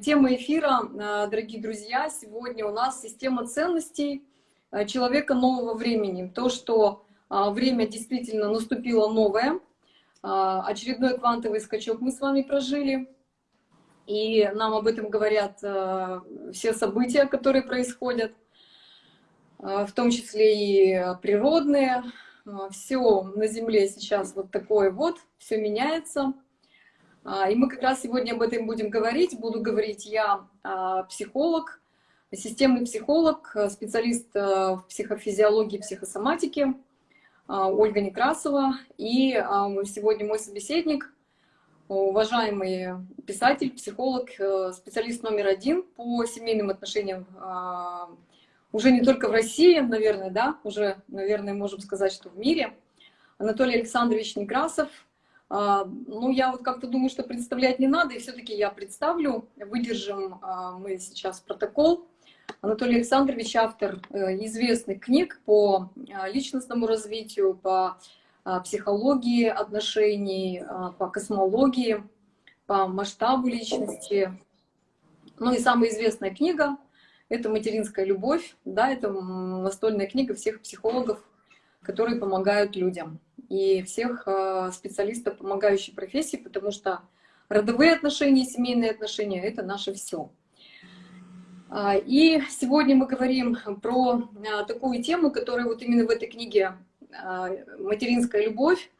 Тема эфира, э, дорогие друзья, сегодня у нас система ценностей э, человека нового времени. То, что э, время действительно наступило новое, очередной квантовый скачок мы с вами прожили, и нам об этом говорят все события, которые происходят, в том числе и природные. Все на Земле сейчас вот такое вот, все меняется. А, и мы как раз сегодня об этом будем говорить. Буду говорить я, а, психолог, системный психолог, специалист а, в психофизиологии, психосоматике, Ольга Некрасова. И сегодня мой собеседник, уважаемый писатель, психолог, специалист номер один по семейным отношениям уже не только в России, наверное, да, уже, наверное, можем сказать, что в мире. Анатолий Александрович Некрасов, а, ну, я вот как-то думаю, что представлять не надо, и все-таки я представлю. Выдержим а, мы сейчас протокол. Анатолий Александрович автор э, известных книг по а, личностному развитию, по психологии отношений, по космологии, по масштабу личности. Ну и самая известная книга — это «Материнская любовь». Да, это настольная книга всех психологов, которые помогают людям и всех э, специалистов помогающей профессии, потому что родовые отношения, семейные отношения — это наше все. А, и сегодня мы говорим про а, такую тему, которая вот именно в этой книге а, «Материнская любовь»,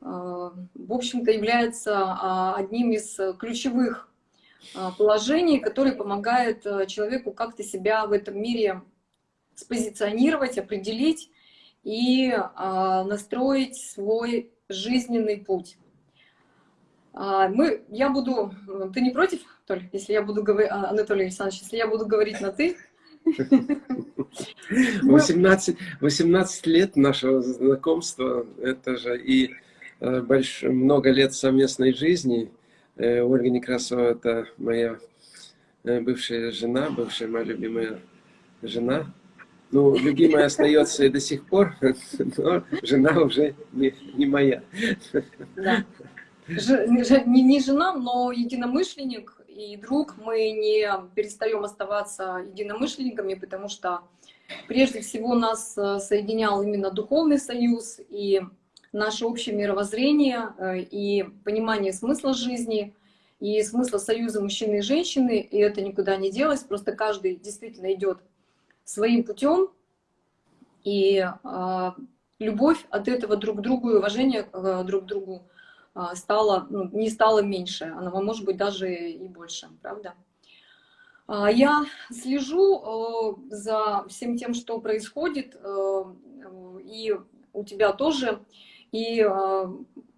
в общем-то, является одним из ключевых положений, которые помогают человеку как-то себя в этом мире спозиционировать, определить и а, настроить свой жизненный путь. А, мы, я буду, ты не против, Толь, если я буду говорить, а, Анатолий Александрович, если я буду говорить на «ты»? 18, 18 лет нашего знакомства, это же и э, больш, много лет совместной жизни. Э, Ольга Некрасова – это моя э, бывшая жена, бывшая моя любимая жена. Ну, любимая остается и до сих пор, но жена уже не, не моя. Да. Не, не жена, но единомышленник и друг. Мы не перестаем оставаться единомышленниками, потому что прежде всего нас э, соединял именно духовный союз и наше общее мировоззрение э, и понимание смысла жизни и смысла союза мужчины и женщины, и это никуда не делось, просто каждый действительно идет своим путем, и э, любовь от этого друг к другу и уважение э, друг к другу э, стало, ну, не стало меньше, она может быть даже и больше, правда? Э, я слежу э, за всем тем, что происходит, э, и у тебя тоже, и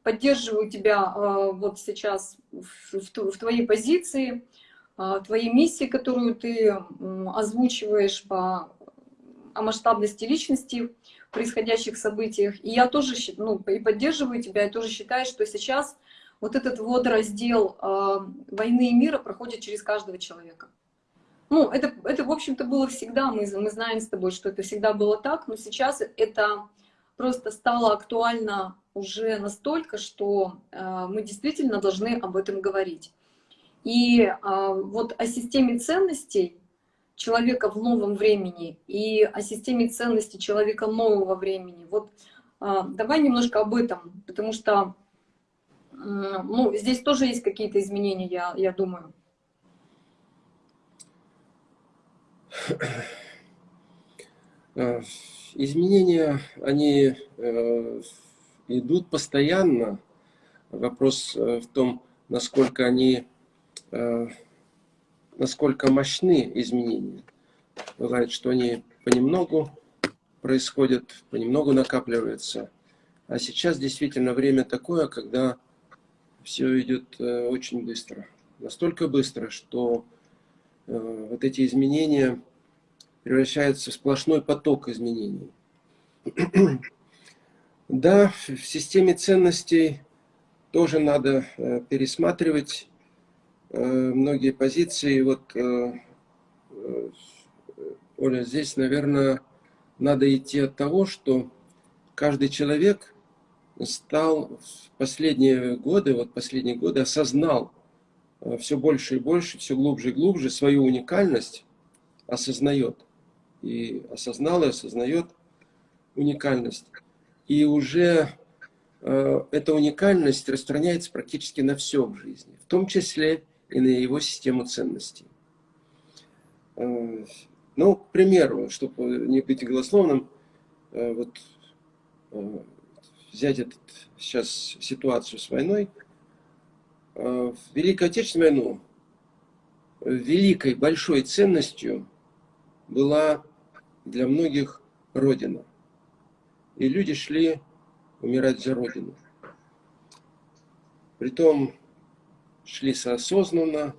поддерживаю тебя вот сейчас в, твоей позиции, а, твоей миссии, которую ты озвучиваешь по о масштабности личности в происходящих событиях. И я тоже ну, и поддерживаю тебя, я тоже считаю, что сейчас вот этот вот раздел э, войны и мира проходит через каждого человека. Ну, это, это в общем-то, было всегда, мы, мы знаем с тобой, что это всегда было так, но сейчас это просто стало актуально уже настолько, что э, мы действительно должны об этом говорить. И а, вот о системе ценностей человека в новом времени и о системе ценностей человека нового времени. Вот а, давай немножко об этом, потому что ну, здесь тоже есть какие-то изменения, я, я думаю. Э, изменения, они э, идут постоянно. Вопрос э, в том, насколько они насколько мощны изменения. Бывает, что они понемногу происходят, понемногу накапливаются. А сейчас действительно время такое, когда все идет э, очень быстро. Настолько быстро, что э, вот эти изменения превращаются в сплошной поток изменений. Да, в системе ценностей тоже надо пересматривать Э, многие позиции. Вот, э, э, Оля, здесь, наверное, надо идти от того, что каждый человек стал в последние годы, вот последние годы осознал все больше и больше, все глубже и глубже свою уникальность осознает. И осознал и осознает уникальность. И уже э, эта уникальность распространяется практически на все в жизни, в том числе и на его систему ценностей. Э, ну, к примеру, чтобы не быть голословным, э, вот э, взять этот, сейчас ситуацию с войной. В Великую Отечественную войну великой, большой ценностью была для многих Родина. И люди шли умирать за Родину. Притом шли соосознанно,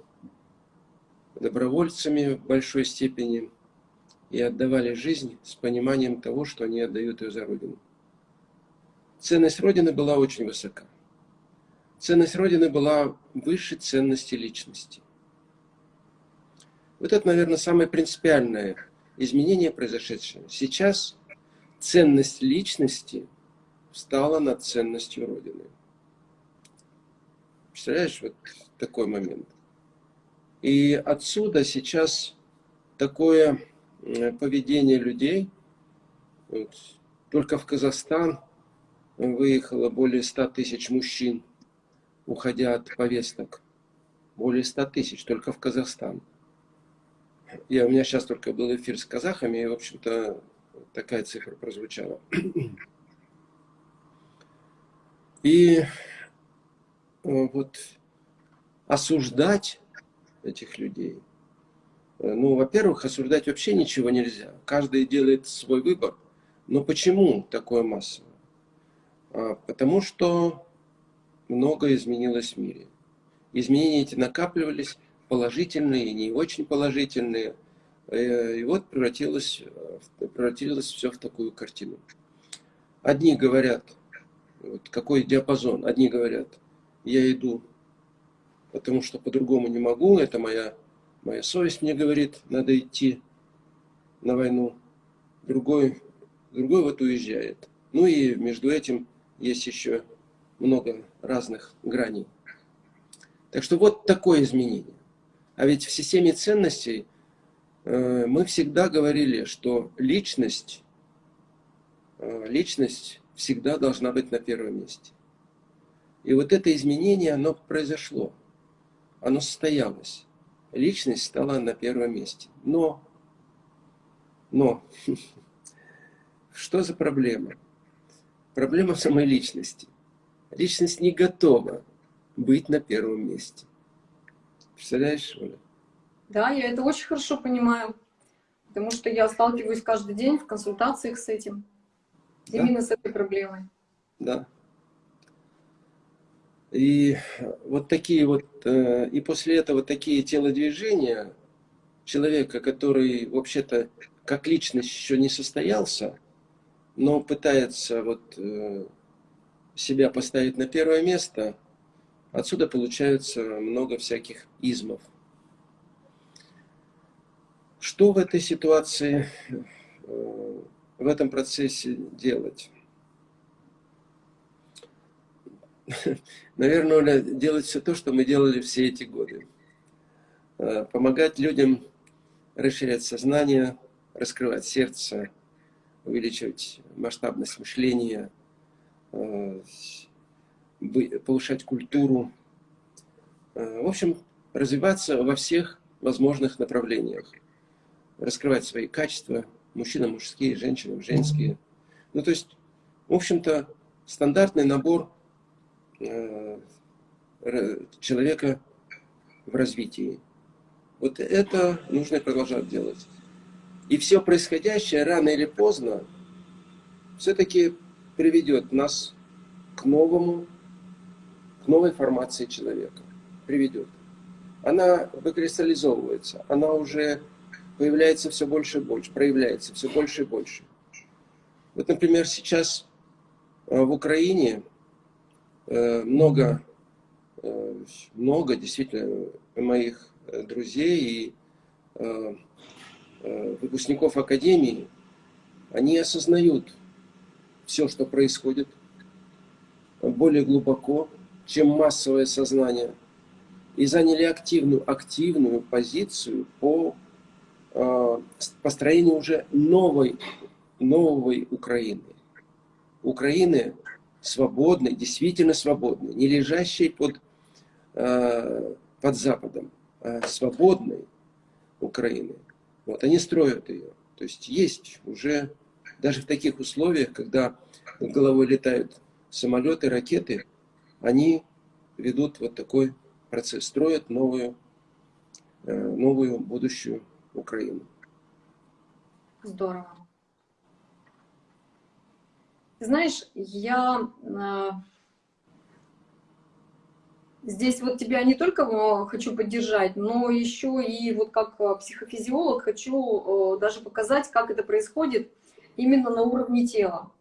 добровольцами в большой степени и отдавали жизнь с пониманием того, что они отдают ее за Родину. Ценность Родины была очень высока. Ценность Родины была выше ценности личности. Вот это, наверное, самое принципиальное изменение, произошедшее. Сейчас ценность личности стала над ценностью Родины. Представляешь, вот такой момент. И отсюда сейчас такое поведение людей, вот, только в Казахстан выехало более 100 тысяч мужчин, уходя от повесток. Более 100 тысяч только в Казахстан. Я, у меня сейчас только был эфир с казахами, и, в общем-то, такая цифра прозвучала. И э, вот осуждать этих людей, э, ну, во-первых, осуждать вообще ничего нельзя. Каждый делает свой выбор. Но почему такое массовое? А, потому что многое изменилось в мире. Изменения эти накапливались, положительные и не очень положительные. Э, и вот превратилось, превратилось все в такую картину. Одни говорят, вот какой диапазон, одни говорят, я иду, потому что по-другому не могу, это моя, моя совесть мне говорит, надо идти на войну. Другой, другой вот уезжает. Ну и между этим есть еще много разных граней. Так что вот такое изменение. А ведь в системе ценностей э, мы всегда говорили, что личность, э, личность всегда должна быть на первом месте. И вот это изменение, оно произошло, оно состоялось. Личность стала на первом месте. Но, но, что за проблема? Проблема в самой личности. Личность не готова быть на первом месте. Представляешь, Оля? Да, я это очень хорошо понимаю, потому что я сталкиваюсь каждый день в консультациях с этим, да? именно с этой проблемой. Да. И вот такие вот, э, и после этого такие телодвижения человека, который вообще-то как личность еще не состоялся, но пытается вот э, себя поставить на первое место, отсюда получается много всяких измов. Что в этой ситуации, э, в этом процессе делать? Наверное, Оля, делать все то, что мы делали все эти годы. Э, помогать людям расширять сознание, раскрывать сердце, увеличивать масштабность мышления, э, повышать культуру. Э, в общем, развиваться во всех возможных направлениях. Раскрывать свои качества, мужчина мужские, женщина женские. Ну, то есть, в общем-то, стандартный набор человека в развитии. Вот это нужно продолжать делать. И все происходящее рано или поздно все-таки приведет нас к новому, к новой формации человека. Приведет. Она выкристаллизовывается, она уже появляется все больше и больше, проявляется все больше и больше. Вот, например, сейчас э, в Украине э, много, э, много действительно моих друзей и Э, выпускников Академии, они осознают все, что происходит более глубоко, чем массовое сознание. и заняли активную, активную позицию по э, построению уже новой, новой Украины. Украины свободной, действительно свободной, не лежащей под, э, под Западом, а свободной Украины. Вот, они строят ее. То есть есть уже, даже в таких условиях, когда над головой летают самолеты, ракеты, они ведут вот такой процесс, строят новую, э, новую будущую Украину. Здорово. Знаешь, я э, здесь вот тебя не только э, хочу поддержать, но еще и вот как психофизиолог хочу даже показать, как это происходит именно на уровне тела.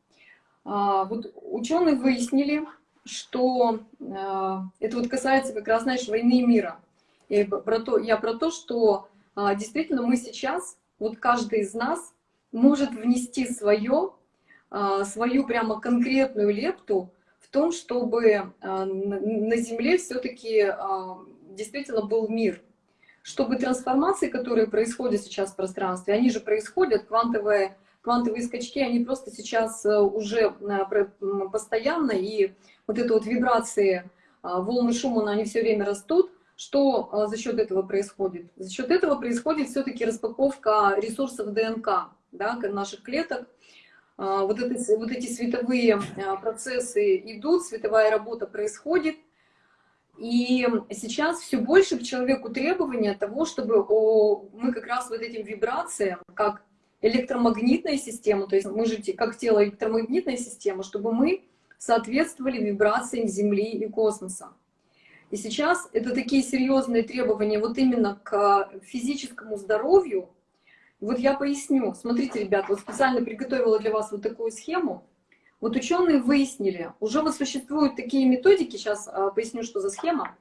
А, вот ученые выяснили, что э, это вот касается как раз, знаешь, войны и мира. Я про то, я про то, что э, действительно мы сейчас, вот каждый из нас может внести свое, э, свою прямо конкретную лепту в том, чтобы э, на Земле все-таки э, действительно был мир. Чтобы трансформации, которые происходят сейчас в пространстве, они же происходят, квантовые квантовые скачки, они просто сейчас э, уже э, постоянно, и вот это вот вибрации, а, волны Шумана, они все время растут. Что а, за счет этого происходит? За счет этого происходит все-таки распаковка ресурсов ДНК, да, наших клеток. А, вот, это, вот эти световые процессы идут, световая работа происходит. И сейчас все больше к человеку требования того, чтобы мы как раз вот этим вибрациям, как электромагнитная система, то есть мы же как тело электромагнитная система, чтобы мы соответствовали вибрациям Земли и космоса. И сейчас это такие серьезные требования вот именно к физическому здоровью. Вот я поясню. Смотрите, ребят, вот специально приготовила для вас вот такую схему. Вот ученые выяснили, уже вот существуют такие методики, сейчас а, поясню, что за схема.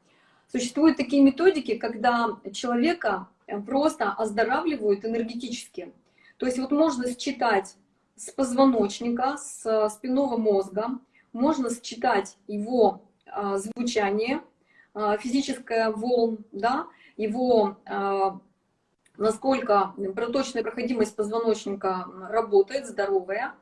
Существуют такие методики, когда человека э, просто оздоравливают энергетически. То есть вот можно считать с позвоночника, с спинного мозга, можно считать его а, звучание, а, физическое волн, да, его насколько проточная проходимость позвоночника работает, здоровая,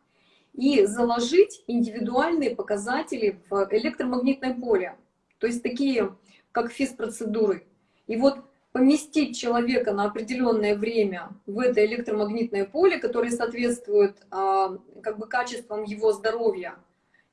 и заложить индивидуальные показатели в электромагнитное поле, то есть такие, как физпроцедуры. И вот поместить человека на определенное время в это электромагнитное поле, которое соответствует а, как бы качествам его здоровья,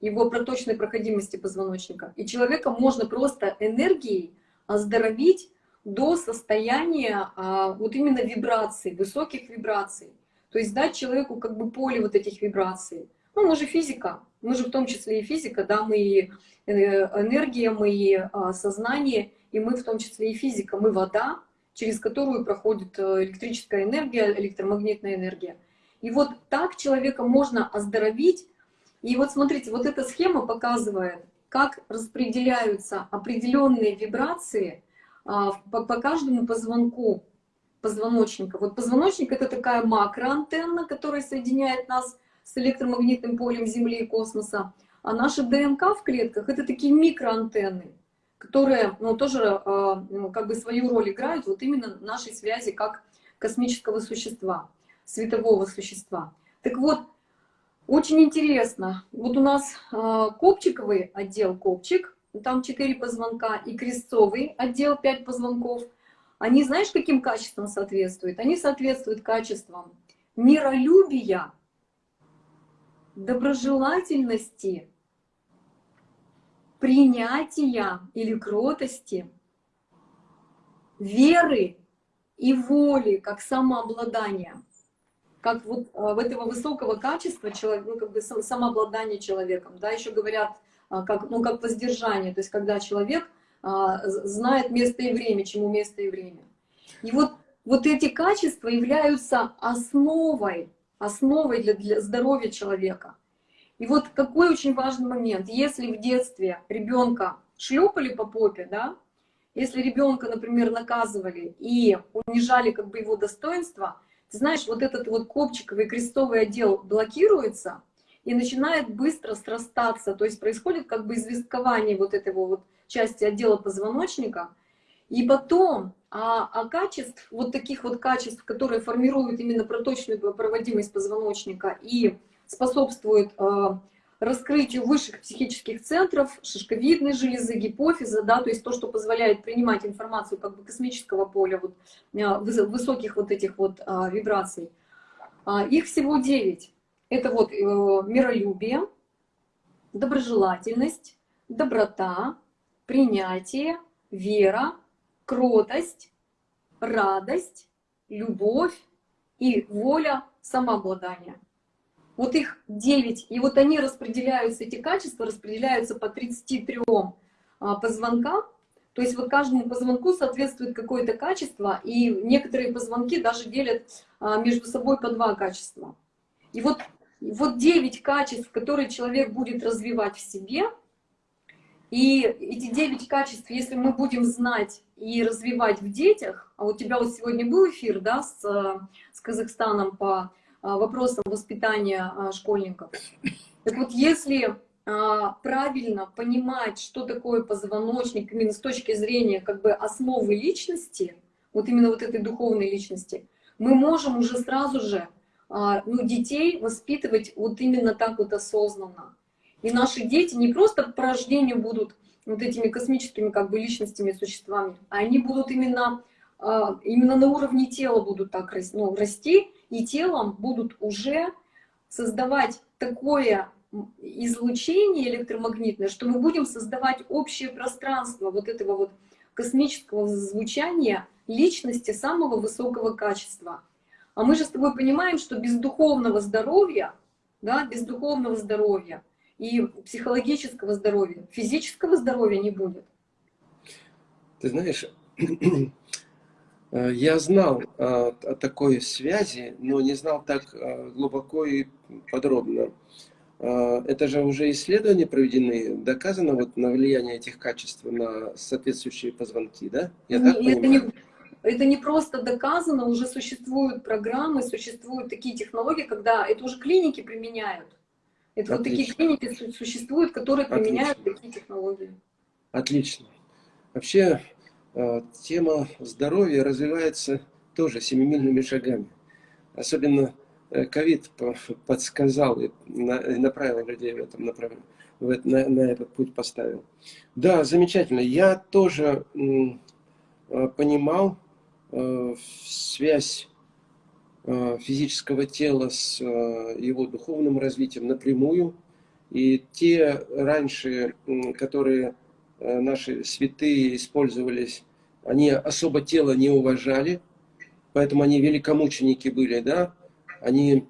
его проточной проходимости позвоночника. И человека можно просто энергией оздоровить до состояния а, вот именно вибраций, высоких вибраций. То есть дать человеку как бы поле вот этих вибраций. Ну, мы же физика, мы же в том числе и физика, да, мы и э, энергия, мы и а, сознание, и мы в том числе и физика, мы вода, через которую проходит э, электрическая энергия, электромагнитная энергия. И вот так человека можно оздоровить. И вот смотрите, вот эта схема показывает, как распределяются определенные вибрации по, по каждому позвонку позвоночника. Вот позвоночник — это такая макроантенна, которая соединяет нас с электромагнитным полем Земли и космоса. А наша ДНК в клетках — это такие микроантенны которые ну, тоже э, ну, как бы свою роль играют вот именно нашей связи как космического существа, светового существа. Так вот, очень интересно, вот у нас э, копчиковый отдел копчик, там 4 позвонка, и крестцовый отдел 5 позвонков. Они, знаешь, каким качеством соответствуют? Они соответствуют качествам миролюбия, доброжелательности, принятия или кротости, веры и воли, как самообладания, как вот а, в этого высокого качества человек, ну, как бы самообладание человеком, да, еще говорят, как, ну, как воздержание, то есть когда человек а, знает место и время, чему место и время. И вот, вот эти качества являются основой, основой для, для здоровья человека. И вот какой очень важный момент. Если в детстве ребенка шлепали по попе, да, если ребенка, например, наказывали и унижали как бы его достоинство, ты знаешь, вот этот вот копчиковый крестовый отдел блокируется и начинает быстро срастаться, то есть происходит как бы известкование вот этого вот части отдела позвоночника, И потом, а, а качеств, вот таких вот качеств, которые формируют именно проточную проводимость позвоночника и способствуют э, раскрытию высших психических центров, шишковидной железы, гипофиза, да, то есть то, что позволяет принимать информацию как бы космического поля, вот, э, высоких вот этих вот э, вибраций. А, их всего 9. Это вот э, миролюбие, доброжелательность, доброта, принятие, вера, кротость, радость, любовь и воля, самообладание. Вот их 9, и вот они распределяются, эти качества распределяются по 33 а, позвонкам, то есть вот каждому позвонку соответствует какое-то качество, и некоторые позвонки даже делят а, между собой по два качества. И вот, вот 9 качеств, которые человек будет развивать в себе, и эти 9 качеств, если мы будем знать и развивать в детях, а у тебя вот сегодня был эфир да, с, с Казахстаном по а, вопросам воспитания а, школьников. Так вот, если правильно понимать, что такое позвоночник, именно с точки зрения как бы основы личности, вот именно вот этой духовной личности, мы можем уже сразу же ну, детей воспитывать вот именно так вот осознанно. И наши дети не просто по рождению будут вот этими космическими как бы личностями, существами, а они будут именно, именно на уровне тела будут так ну, расти, и телом будут уже создавать такое излучение электромагнитное, что мы будем создавать общее пространство вот этого вот космического звучания личности самого высокого качества. А мы же с тобой понимаем, что без духовного здоровья, да, без духовного здоровья и психологического здоровья, физического здоровья не будет. Ты знаешь, Э, я знал о, о такой связи, но не знал так э, глубоко и подробно. Э, это же уже исследования проведены, доказано вот на влияние этих качеств на соответствующие позвонки, да? Я так это, не, это не просто доказано, уже существуют программы, существуют такие технологии, когда это уже клиники применяют. Это Отлично. вот такие клиники существуют, которые применяют Отлично. такие технологии. Отлично. Вообще, а, тема здоровья развивается тоже семимильными шагами. Особенно э, ковид подсказал и направил людей в этом направлении, на, на этот путь поставил. Да, замечательно. Я тоже а, понимал э, связь а, физического тела с его духовным развитием напрямую. И те раньше, которые э, наши святые использовались они особо тело не уважали, поэтому они великомученики были, да, они,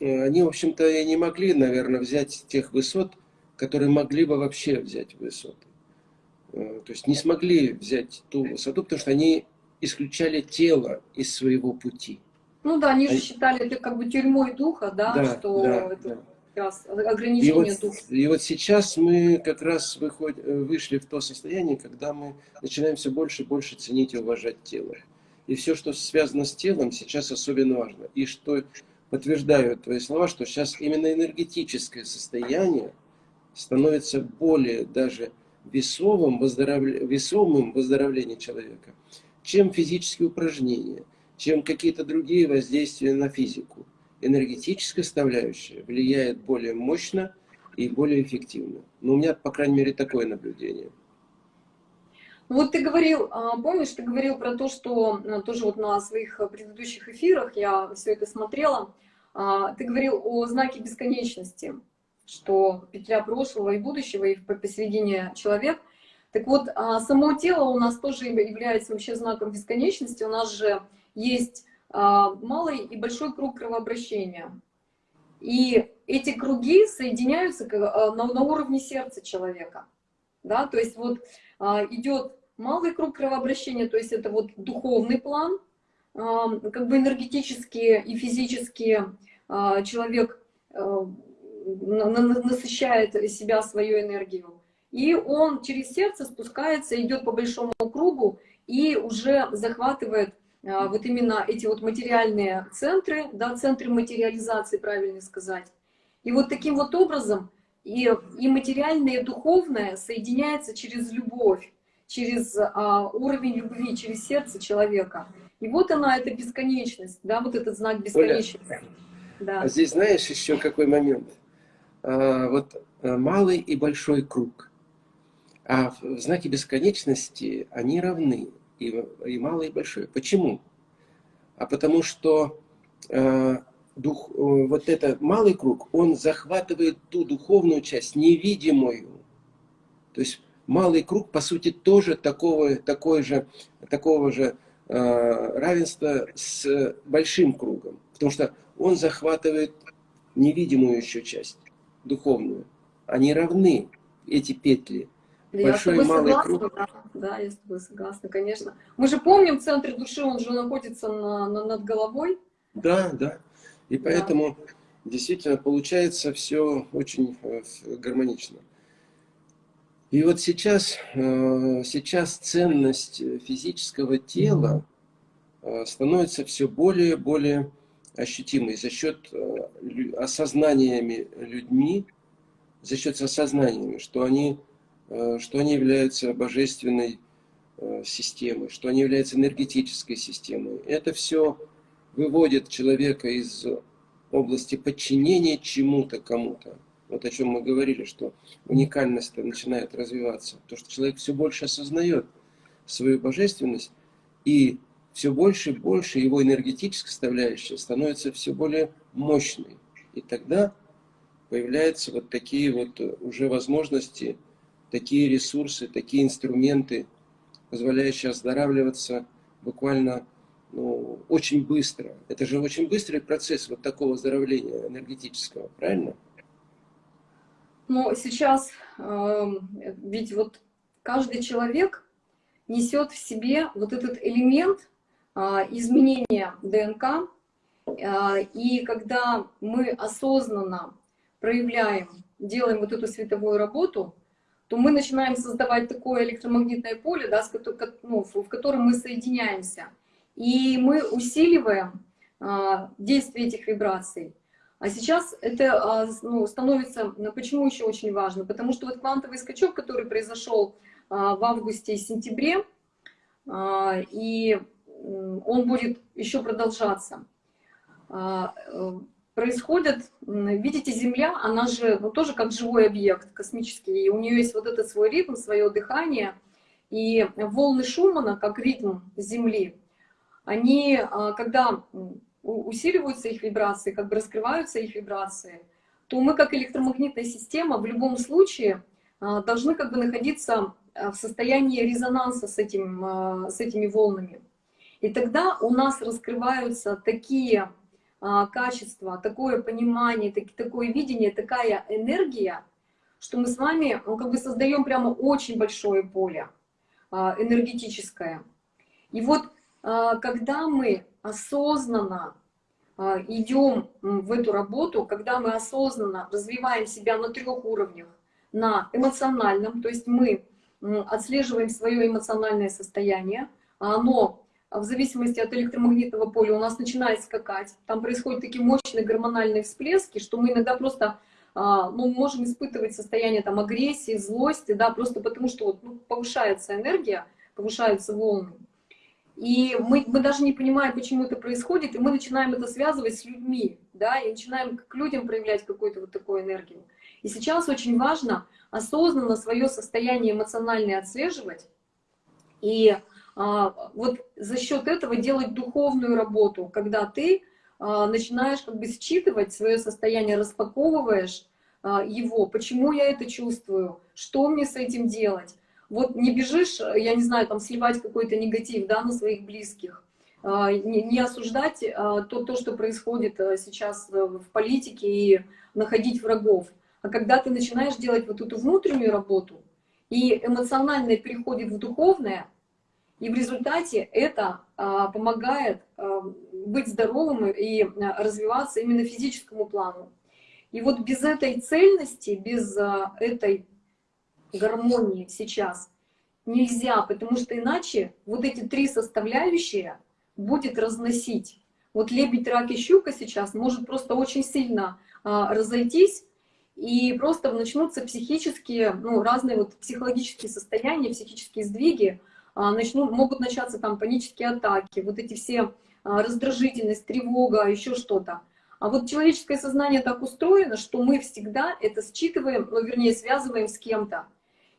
э, они в общем-то, и не могли, наверное, взять тех высот, которые могли бы вообще взять высоты. Э, то есть не смогли взять ту высоту, потому что они исключали тело из своего пути. Ну да, они же считали это как бы тюрьмой духа, да, да что да, это... Да раз ограничение и вот, духа. И вот сейчас мы как раз выход, вышли в то состояние, когда мы начинаем все больше и больше ценить и уважать тело. И все, что связано с телом, сейчас особенно важно. И что подтверждают твои слова, что сейчас именно энергетическое состояние становится более даже весовым, выздоровле... весомым выздоровления человека, чем физические упражнения, чем какие-то другие воздействия на физику энергетическая составляющая влияет более мощно и более эффективно. Но у меня, по крайней мере, такое наблюдение. Вот ты говорил, а, помнишь, ты говорил про то, что ну, тоже вот на своих предыдущих эфирах я все это смотрела, а, ты говорил о знаке бесконечности, что петля прошлого и будущего, и посередине человек. Так вот, а, само тело у нас тоже является вообще знаком бесконечности. У нас же есть а, малый и большой круг кровообращения. И эти круги соединяются а, на, уровне сердца человека. Да? То есть вот идет малый круг кровообращения, то есть это вот духовный план, как бы энергетически и физически человек насыщает себя свою энергию. И он через сердце спускается, идет по большому кругу и уже захватывает а, вот именно эти вот материальные центры, да, центры материализации, правильно сказать. И вот таким вот образом и, и материальное, и духовное соединяется через любовь. через а, уровень любви, через сердце человека. И вот она, эта бесконечность, да, вот этот знак бесконечности. Оля, да. А здесь знаешь еще какой момент? А, вот а, малый и большой круг. А в знаке бесконечности они равны, и, и малый, и большой. Почему? А потому что э, дух, э, вот этот малый круг, он захватывает ту духовную часть, невидимую. То есть малый круг, по сути, тоже такого, такой же, такого же э, равенства с большим кругом. Потому что он захватывает невидимую еще часть, духовную. Они равны, эти петли. Да, Большой я с тобой согласна, круг. Да, да, я с тобой согласна, конечно. Мы же помним, центр души, он же находится на, на, над головой. Да, да. И поэтому да. действительно получается все очень э, гармонично. И вот сейчас, э, сейчас ценность физического тела э, становится все более и более ощутимой за счет осознаниями людьми, за счет осознаниями, что они, что они являются божественной системой, что они являются энергетической системой. Это все выводит человека из области подчинения чему-то, кому-то. Вот о чем мы говорили, что уникальность начинает развиваться. То, что человек все больше осознает свою божественность, и все больше и больше его энергетическая составляющая становится все более мощной. И тогда появляются вот такие вот уже возможности, такие ресурсы, такие инструменты, позволяющие оздоравливаться буквально ну, очень быстро. Это же очень быстрый процесс вот такого оздоровления энергетического, правильно? Но сейчас, э, ведь вот каждый человек несет в себе вот этот элемент э, изменения ДНК, э, и когда мы осознанно проявляем, делаем вот эту световую работу, то мы начинаем создавать такое электромагнитное поле, да, ну, в котором мы соединяемся. И мы усиливаем а, действие этих вибраций. А сейчас это а, ну, становится, ну, почему еще очень важно? Потому что вот квантовый скачок, который произошел а, в августе и сентябре, и он будет еще продолжаться. Происходит, видите, Земля, она же ну, тоже как живой объект космический, и у нее есть вот этот свой ритм, свое дыхание, и волны Шумана, как ритм Земли, они, а, когда усиливаются их вибрации, как бы раскрываются их вибрации, то мы как электромагнитная система в любом случае а, должны как бы находиться а, в состоянии резонанса с, этим, с этими волнами. И тогда у нас раскрываются такие качества, такое понимание, такое видение, такая энергия, что мы с вами ну, как бы создаем прямо очень большое поле энергетическое. И вот а, когда мы осознанно а, идем в эту работу, когда мы осознанно развиваем себя на трех уровнях, на эмоциональном, то есть мы отслеживаем свое эмоциональное состояние, а оно в зависимости от электромагнитного поля у нас начинает скакать, там происходят такие мощные гормональные всплески, что мы иногда просто ну, можем испытывать состояние там, агрессии, злости, да, просто потому что вот, ну, повышается энергия, повышаются волны. И мы, мы даже не понимаем, почему это происходит, и мы начинаем это связывать с людьми, да, и начинаем к людям проявлять какую-то вот такую энергию. И сейчас очень важно осознанно свое состояние эмоциональное отслеживать, и а, вот за счет этого делать духовную работу, когда ты а, начинаешь как бы считывать свое состояние, распаковываешь а, его, почему я это чувствую, что мне с этим делать, вот не бежишь, я не знаю, там сливать какой-то негатив да, на своих близких, а, не, осуждать а, то, то, что происходит а, сейчас в политике и находить врагов. А когда ты начинаешь делать вот эту внутреннюю работу, и эмоциональное переходит в духовное, и в результате это помогает быть здоровым и развиваться именно физическому плану. И вот без этой цельности, без этой гармонии сейчас нельзя, потому что иначе вот эти три составляющие будет разносить. Вот лебедь, рак и щука сейчас может просто очень сильно а, разойтись, и просто начнутся психические, ну, разные вот психологические состояния, психические сдвиги, а, начнут, могут начаться там панические атаки, вот эти все а, раздражительность, тревога, еще что-то. А вот человеческое сознание так устроено, что мы всегда это считываем, ну, вернее, связываем с кем-то.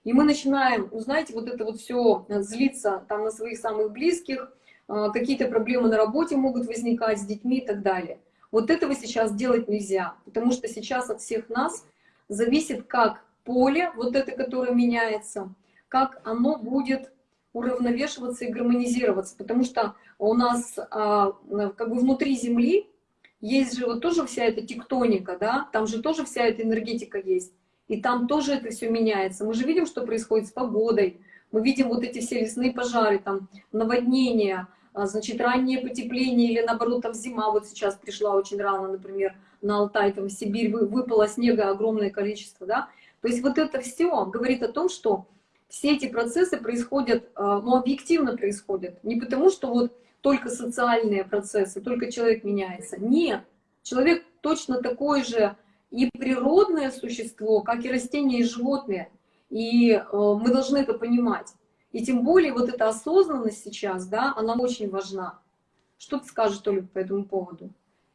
И мы начинаем, ну, знаете, вот это вот все злиться там на своих самых близких, а, какие-то проблемы на работе могут возникать с детьми и так далее. Вот этого сейчас делать нельзя, потому что сейчас от всех нас зависит, как поле, вот это, которое меняется, как оно будет уравновешиваться и гармонизироваться, потому что у нас а, как бы внутри Земли есть же вот тоже вся эта тектоника, да, там же тоже вся эта энергетика есть, и там тоже это все меняется. Мы же видим, что происходит с погодой, мы видим вот эти все лесные пожары, там наводнения, а, значит, раннее потепление или наоборот там зима вот сейчас пришла очень рано, например, на Алтай, там в Сибирь выпало снега огромное количество, да. То есть вот это все говорит о том, что все эти процессы происходят, а, ну, объективно происходят. Не потому, что вот только социальные процессы, только человек меняется. Нет, человек точно такое же и природное существо, как и растения и животные. И э, мы должны это понимать. И тем более вот эта осознанность сейчас, да, она очень важна. Что ты скажешь, Толя, по этому поводу?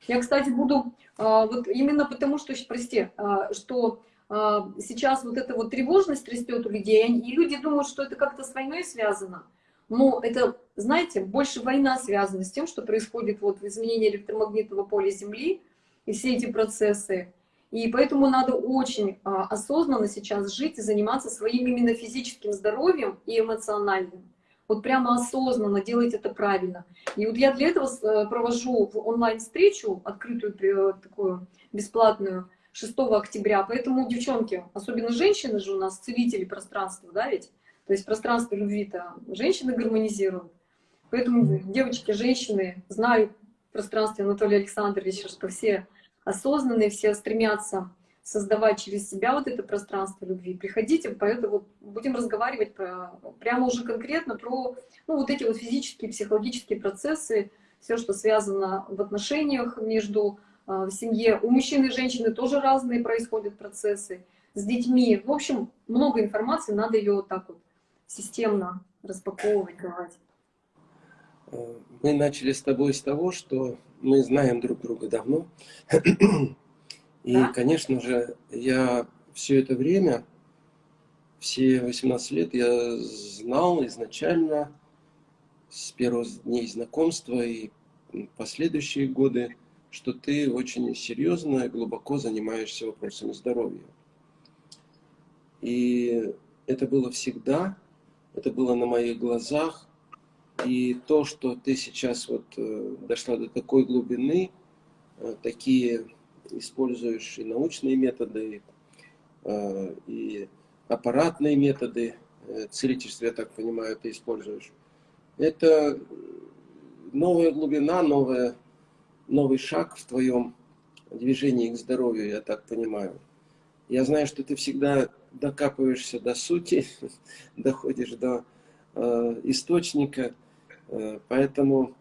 Я, кстати, буду, э, вот именно потому, что, прости, э, что э, сейчас вот эта вот тревожность растет у людей, и люди думают, что это как-то с войной связано. Но это, знаете, больше война связана с тем, что происходит вот в изменении электромагнитного поля Земли и все эти процессы. И поэтому надо очень а, осознанно сейчас жить и заниматься своим именно физическим здоровьем и эмоциональным. Вот прямо осознанно делать это правильно. И вот я для этого э, провожу онлайн-встречу, открытую э, такую бесплатную, 6 октября. Поэтому, девчонки, особенно женщины же у нас целители пространства, да ведь? То есть пространство любви-то женщины гармонизируют. Поэтому, девочки, женщины, знаю в пространстве Анатолия Александровича, что все осознанные, все стремятся создавать через себя вот это пространство любви. Приходите, поэтому будем разговаривать про, прямо уже конкретно про ну, вот эти вот физические, психологические процессы, все, что связано в отношениях между в семье. У мужчин и женщины тоже разные происходят процессы. С детьми. В общем, много информации, надо ее вот так вот системно распаковывать, давать. Э, мы начали с тобой с того, что мы знаем друг друга давно. И, да? конечно же, я все это время, все 18 лет, я знал изначально, с первых дней знакомства и последующие годы, что ты очень серьезно и глубоко занимаешься вопросами здоровья. И это было всегда, это было на моих глазах. И то, что ты сейчас вот э, дошла до такой глубины, э, такие используешь и научные методы, э, и аппаратные методы целительства, я так понимаю, ты используешь. Это новая глубина, новая, новый шаг в твоем движении к здоровью, я так понимаю. Я знаю, что ты всегда докапываешься до сути, доходишь до э, источника, э, поэтому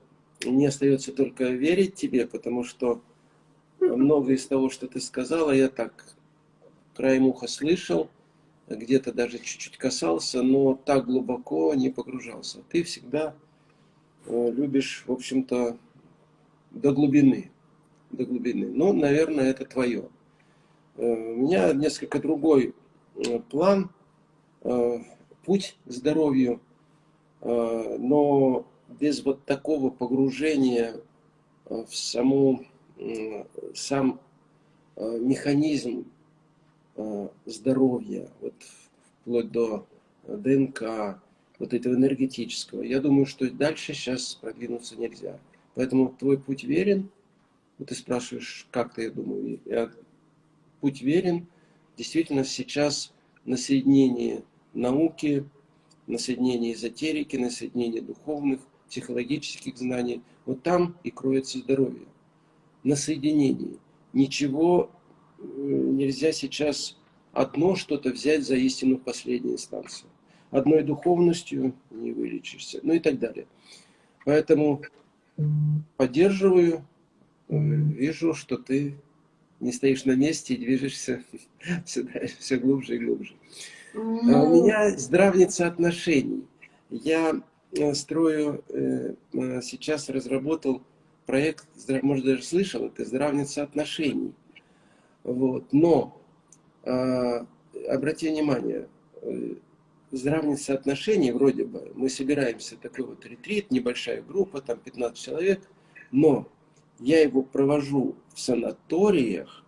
мне остается только верить тебе, потому что многое из того, что ты сказала, я так краем уха слышал, где-то даже чуть-чуть касался, но так глубоко не погружался. Ты всегда э, любишь, в общем-то, до глубины, до глубины. Ну, наверное, это твое. Э, у меня несколько другой Э, план, э, путь к здоровью, но без вот такого погружения в саму, сам механизм здоровья, вот вплоть до ДНК, вот этого энергетического, я думаю, что дальше сейчас продвинуться нельзя. Поэтому твой путь верен. Вот ты спрашиваешь, как ты, я думаю, я, путь верен, действительно сейчас на соединении науки, на соединении эзотерики, на соединении духовных, психологических знаний. Вот там и кроется здоровье. На соединении. Ничего э, нельзя сейчас одно что-то взять за истину в последней инстанции. Одной духовностью не вылечишься, ну и так далее. Поэтому поддерживаю, вижу, что ты не стоишь на месте и движешься все, все глубже и глубже. Ну... А у меня здравница отношений. Я э, строю, э, э, сейчас разработал проект, может даже слышал, это здравница отношений. Вот. Но, обрати внимание, здравница отношений вроде бы, мы собираемся, такой вот ретрит, небольшая группа, там 15 человек, но я его провожу в санаториях,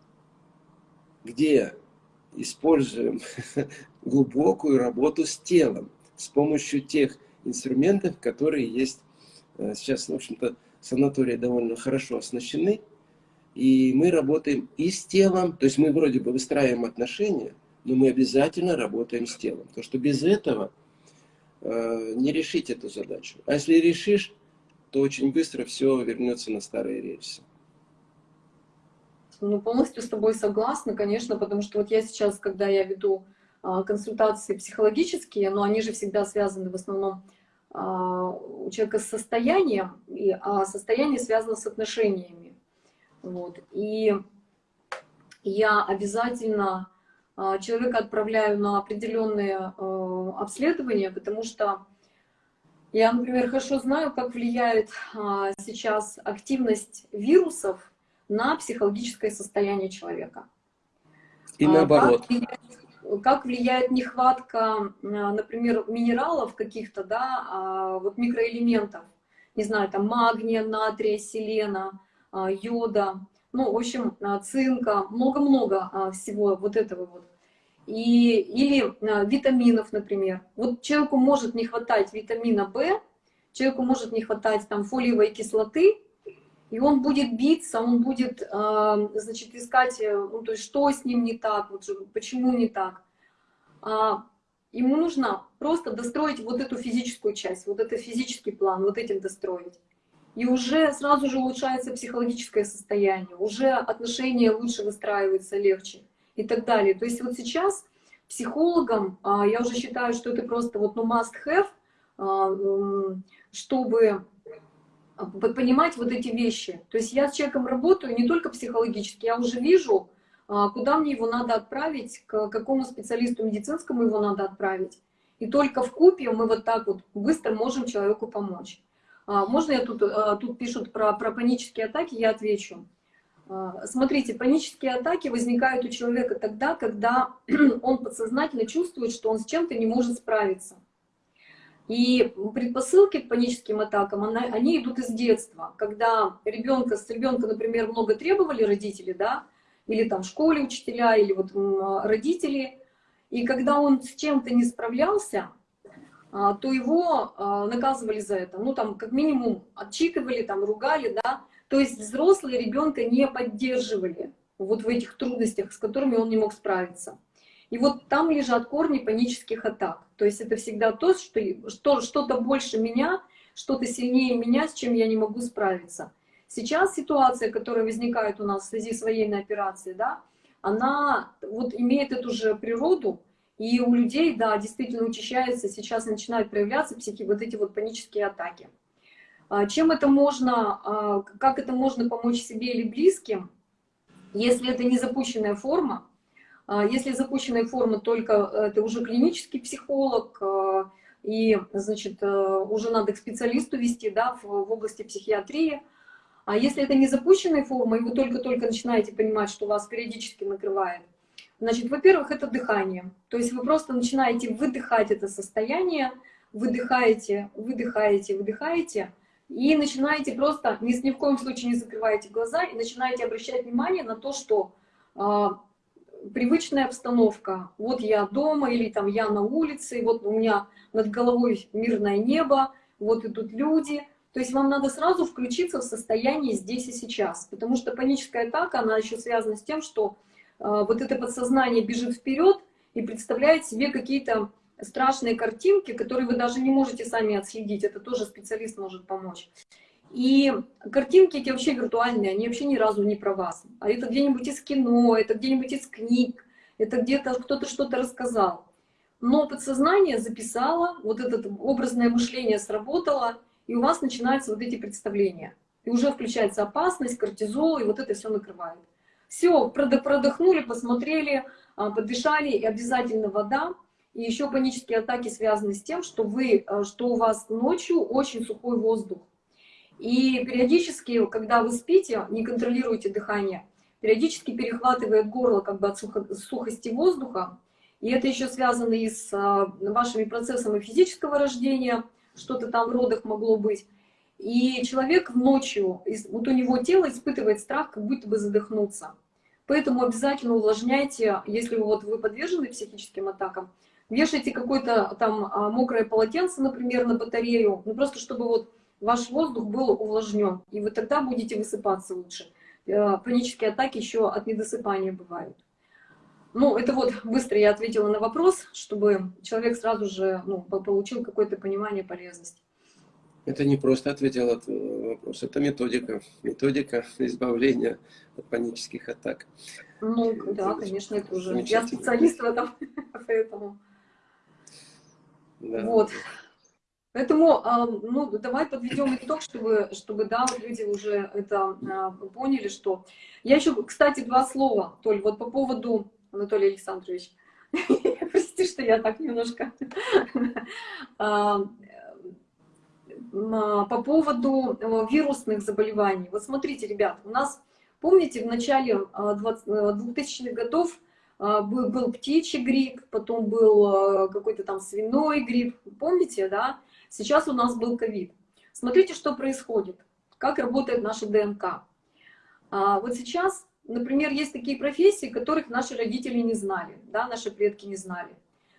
где используем глубокую работу с телом с помощью тех инструментов, которые есть э, сейчас, в общем-то, санатории довольно хорошо оснащены, и мы работаем и с телом, то есть мы вроде бы выстраиваем отношения, но мы обязательно работаем с телом, потому что без этого э, не решить эту задачу. А если решишь, то очень быстро все вернется на старые рельсы. Ну, полностью с тобой согласна, конечно, потому что вот я сейчас, когда я веду а, консультации психологические, но они же всегда связаны в основном а, у человека с состоянием, и, а состояние связано с отношениями. Вот. И я обязательно человека отправляю на определенные обследования, потому что я, например, хорошо знаю, как влияет а, сейчас активность вирусов на психологическое состояние человека. И наоборот. Как влияет, как влияет нехватка, а, например, минералов каких-то, да, а, вот микроэлементов, не знаю, там магния, натрия, селена, йода, ну, в общем, цинка, много-много всего вот этого вот и, или а, витаминов, например. Вот человеку может не хватать витамина В, человеку может не хватать там фолиевой кислоты, и он будет биться, он будет, а, значит, искать, э, ну, то есть, что с ним не так, вот, почему не так. А, ему нужно просто достроить вот эту физическую часть, вот этот физический план, вот этим достроить. И уже сразу же улучшается психологическое состояние, уже отношения лучше выстраиваются, легче и так далее. То есть вот сейчас психологам, а, я уже считаю, что это просто вот ну must have, а, чтобы понимать вот эти вещи. То есть я с человеком работаю не только психологически, я уже вижу, а, куда мне его надо отправить, к какому специалисту медицинскому его надо отправить. И только в купе мы вот так вот быстро можем человеку помочь. Можно я тут, тут пишут про, про панические атаки, я отвечу. А, смотрите, панические атаки возникают у человека тогда, когда он подсознательно чувствует, что он с чем-то не может справиться. И предпосылки к паническим атакам, они идут из детства. Когда ребенка, с ребенка, например, много требовали родители, да, или там в школе учителя, или вот родители, и когда он с чем-то не справлялся, а, то его а, наказывали за это. Ну, там, как минимум, отчитывали, там, ругали, да, то есть взрослые ребенка не поддерживали вот в этих трудностях, с которыми он не мог справиться. И вот там лежат корни панических атак. То есть это всегда то, что что-то больше меня, что-то сильнее меня, с чем я не могу справиться. Сейчас ситуация, которая возникает у нас в связи с военной операцией, да, она вот имеет эту же природу, и у людей, да, действительно учащается, сейчас начинают проявляться психи, вот эти вот панические атаки. А, чем это можно, а, как это можно помочь себе или близким, если это не запущенная форма, а, если запущенная форма только это уже клинический психолог, и, значит, уже надо к специалисту вести, да, в, в области психиатрии. А если это не запущенная форма, и вы только-только начинаете понимать, что вас периодически накрывает, значит, во-первых, это дыхание. То есть вы просто начинаете выдыхать это состояние, выдыхаете, выдыхаете, выдыхаете, и начинаете просто, ни, ни в коем случае не закрываете глаза, и начинаете обращать внимание на то, что э, привычная обстановка, вот я дома, или там я на улице, вот у меня над головой мирное небо, вот идут люди. То есть вам надо сразу включиться в состояние здесь и сейчас, потому что паническая атака, она еще связана с тем, что вот это подсознание бежит вперед и представляет себе какие-то страшные картинки, которые вы даже не можете сами отследить, это тоже специалист может помочь. И картинки эти вообще виртуальные, они вообще ни разу не про вас. А это где-нибудь из кино, это где-нибудь из книг, это где-то кто-то что-то рассказал. Но подсознание записало, вот это образное мышление сработало, и у вас начинаются вот эти представления. И уже включается опасность, кортизол, и вот это все накрывает. Все, продохнули, посмотрели, а, подышали, и обязательно вода. И еще панические атаки связаны с тем, что, вы, а, что у вас ночью очень сухой воздух. И периодически, когда вы спите, не контролируете дыхание, периодически перехватывает горло как бы от сухо, сухости воздуха. И это еще связано и с а, вашими процессами физического рождения, что-то там в родах могло быть. И человек ночью, вот у него тело испытывает страх, как будто бы задохнуться. Поэтому обязательно увлажняйте, если вот вы подвержены психическим атакам, вешайте какое-то там а, мокрое полотенце, например, на батарею, ну просто чтобы вот ваш воздух был увлажнен, и вы тогда будете высыпаться лучше. Э, панические атаки еще от недосыпания бывают. Ну, это вот быстро я ответила на вопрос, чтобы человек сразу же ну, получил какое-то понимание полезности. Это не просто ответил этот вопрос, это методика. Методика избавления от панических атак. Ну, да, это конечно, это уже. Я специалист в этом, поэтому. Да. Вот. Поэтому, ну, давай подведем итог, чтобы, чтобы да, вот люди уже это а, поняли, что... Я еще, кстати, два слова, Толь, вот по поводу, Анатолий Александрович, прости, что я так немножко по поводу э, вирусных заболеваний. Вот смотрите, ребят, у нас, помните, в начале 2000-х э, годов э, был, птичий грипп, потом был какой-то там свиной грипп, помните, да? Сейчас у нас был ковид. Смотрите, что происходит, как работает наша ДНК. А вот сейчас, например, есть такие профессии, которых наши родители не знали, да, наши предки не знали.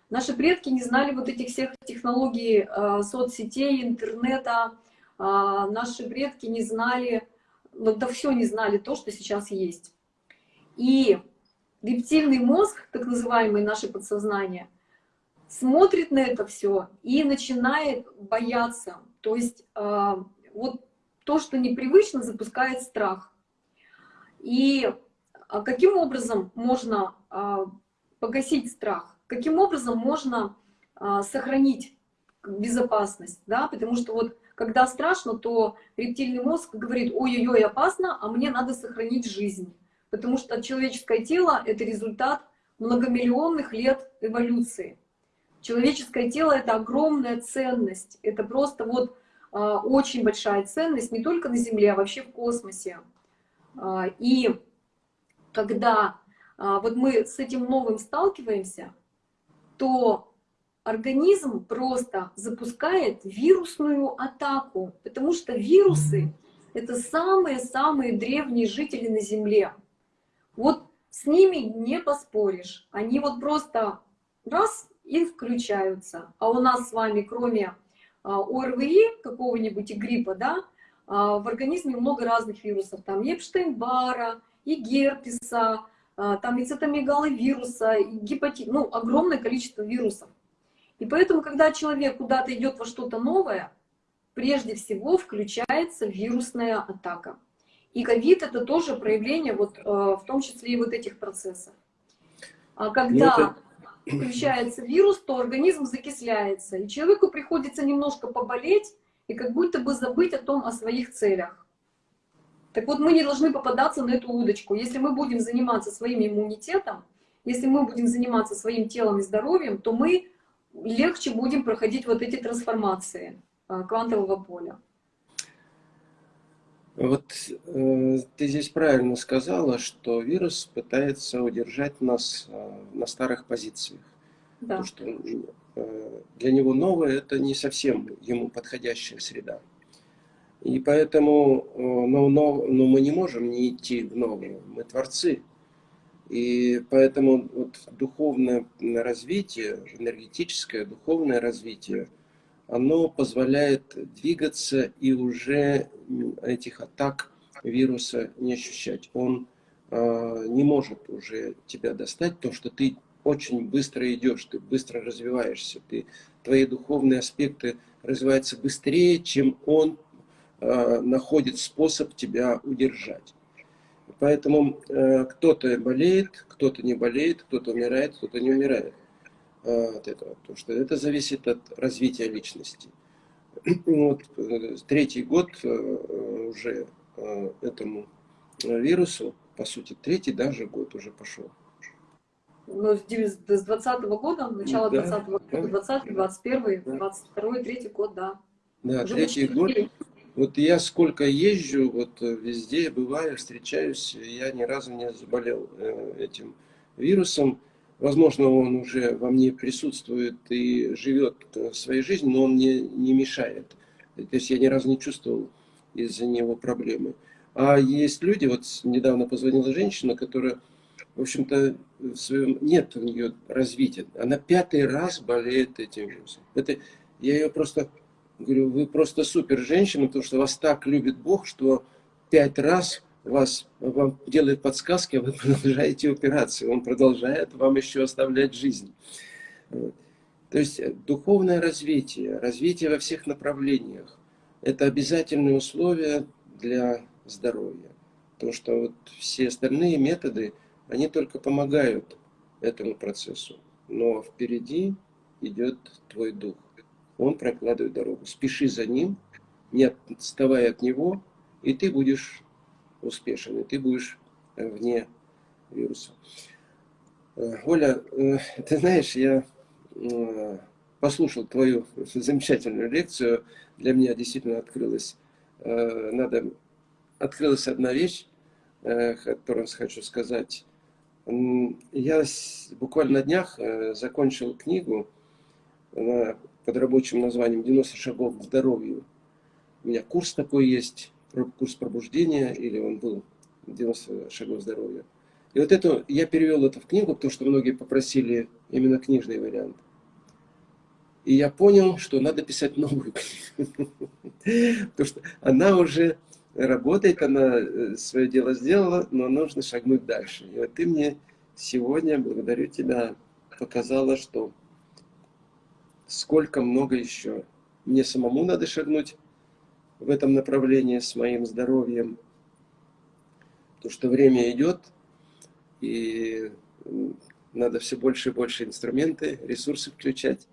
Наши предки не знали вот этих всех технологий э, соцсетей, интернета. Э, наши предки не знали, ну да все не знали то, что сейчас есть. И рептильный мозг, так называемый наше подсознание, смотрит на это все и начинает бояться. То есть э, вот то, что непривычно, запускает страх. И каким образом можно погасить страх? Каким образом можно а, сохранить безопасность, да, потому что вот когда страшно, то рептильный мозг говорит, ой-ой-ой, опасно, а мне надо сохранить жизнь, потому что человеческое тело — это результат многомиллионных лет эволюции. Человеческое тело — это огромная ценность, это просто вот а, очень большая ценность не только на Земле, а вообще в космосе. А, и когда вот мы с этим новым сталкиваемся, то организм просто запускает вирусную атаку, потому что вирусы — это самые-самые древние жители на Земле. Вот с ними не поспоришь. Они вот просто раз и включаются. А у нас с вами, кроме а, ОРВИ, какого-нибудь и гриппа, да, а, в организме много разных вирусов. Там Епштейн-Бара, и герпеса, там и цитомегаловируса, и гепатит, ну, огромное количество вирусов. И поэтому, когда человек куда-то идет во что-то новое, прежде всего включается вирусная атака. И ковид это тоже проявление, вот, а, в том числе и вот этих процессов. А когда ну, включается вирус, то организм закисляется, и человеку приходится немножко поболеть и как будто бы забыть о том, о своих целях. Так вот, мы не должны попадаться на эту удочку. Если мы будем заниматься своим иммунитетом, если мы будем заниматься своим телом и здоровьем, то мы легче будем проходить вот эти трансформации а, квантового поля. Вот э, ты здесь правильно сказала, что вирус пытается удержать нас э, на старых позициях. Да. Потому что э, для него новое это не совсем ему подходящая среда. И поэтому но, но, но мы не можем не идти в новое. Мы творцы. И поэтому вот духовное развитие, энергетическое духовное развитие, оно позволяет двигаться и уже этих атак вируса не ощущать. Он э, не может уже тебя достать, потому что ты очень быстро идешь, ты быстро развиваешься, ты, твои духовные аспекты развиваются быстрее, чем он Э, находит способ тебя удержать. Поэтому э, кто-то болеет, кто-то не болеет, кто-то умирает, кто-то не умирает э, от этого. Потому что это зависит от развития личности. Вот, третий год уже этому вирусу, по сути, третий даже год уже пошел. Ну, с 20 -го года, начало да, 20 -го года, да, 20 21 да. 22 третий год, да. Да, уже третий год. Вот я сколько езжу, вот э, везде бываю, встречаюсь, я ни разу не заболел э, этим вирусом. Возможно, он уже во мне присутствует и живет э, своей жизнью, но он мне не мешает. То есть я ни разу не чувствовал из-за него проблемы. А есть люди, вот недавно позвонила женщина, которая, в общем-то, в своем, нет у нее развития. Она пятый раз болеет этим вирусом. Это, я ее просто говорю, вы просто супер женщина, потому что вас так любит Бог, что пять раз вас, вам делает подсказки, а вы продолжаете операцию. Он продолжает вам еще оставлять жизнь. То есть э, духовное развитие, развитие во всех направлениях, это обязательные условия для здоровья. Потому что вот все остальные методы, они только помогают этому процессу. Но впереди идет твой дух. Он прокладывает дорогу. Спеши за ним, не отставай от него, и ты будешь успешен, и ты будешь э, вне вируса. Э, Оля, э, ты знаешь, я послушал твою замечательную лекцию. Для меня действительно открылась, надо, открылась одна вещь, которую хочу сказать. Я буквально на днях закончил книгу, под рабочим названием «90 шагов к здоровью». У меня курс такой есть, курс пробуждения, или он был 90 шагов здоровья. И вот это, я перевел это в книгу, потому что многие попросили именно книжный вариант. И я понял, что надо писать новую книгу. Потому что она уже работает, она э, свое дело сделала, но нужно шагнуть дальше. И вот ты мне сегодня, благодарю тебя, показала, что сколько много еще. Мне самому надо шагнуть в этом направлении с моим здоровьем. Потому что время идет, и надо все больше и больше инструменты, ресурсы включать.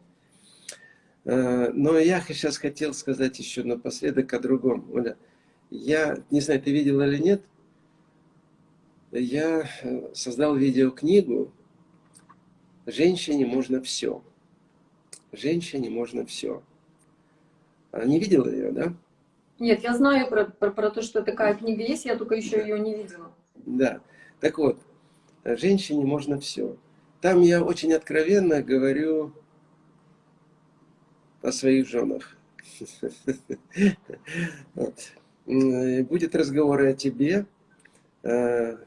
А, но я сейчас хотел сказать еще напоследок о другом. Оля, я не знаю, ты видела или нет, я э, создал видеокнигу «Женщине можно все» женщине можно все. Не видела ее, да? Нет, я знаю про, про, про то, что такая книга есть, я только еще ее не видела. Да, так вот, женщине можно все. Там я очень откровенно говорю о своих женах. Будет разговор о тебе, э,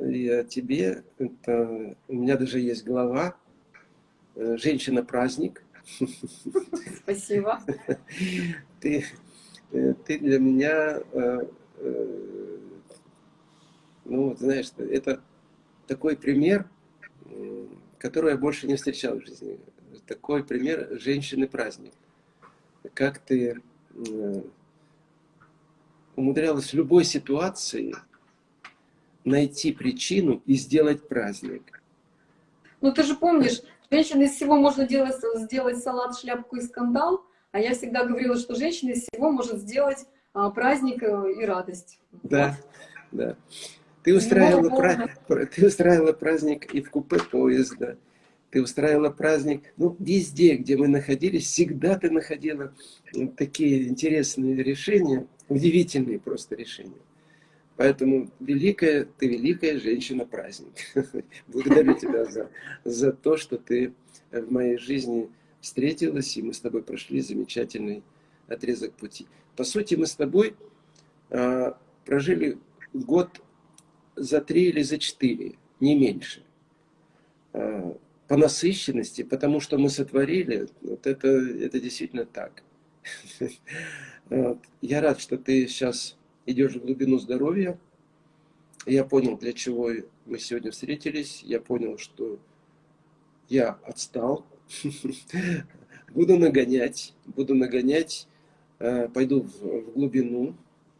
и о тебе. Это, у меня даже есть глава э, «Женщина-праздник». Спасибо. Ты, э, ты для меня, э, э, ну, знаешь, это такой пример, который я больше не встречал в жизни. Такой пример женщины-праздник. Как ты умудрялась в любой ситуации найти причину и сделать праздник. Ну, ты же помнишь, Женщина из всего можно делать, сделать салат, шляпку и скандал, а я всегда говорила, что женщина из всего может сделать а, праздник э, и радость. Да, вот. да. Ты устраивала, пра... ты устраивала праздник и в купе поезда, ты устраивала праздник, ну, везде, где мы находились, всегда ты находила такие интересные решения, удивительные просто решения. Поэтому великая, ты великая женщина-праздник. Благодарю тебя за, за то, что ты в моей жизни встретилась, и мы с тобой прошли замечательный отрезок пути. По сути, мы с тобой а, прожили год за три или за четыре, не меньше. А, по насыщенности, потому что мы сотворили, вот это, это действительно так. Я рад, что ты сейчас идешь в глубину здоровья. Я понял, для чего мы сегодня встретились. Я понял, что я отстал. Буду нагонять, буду нагонять, э, пойду в глубину,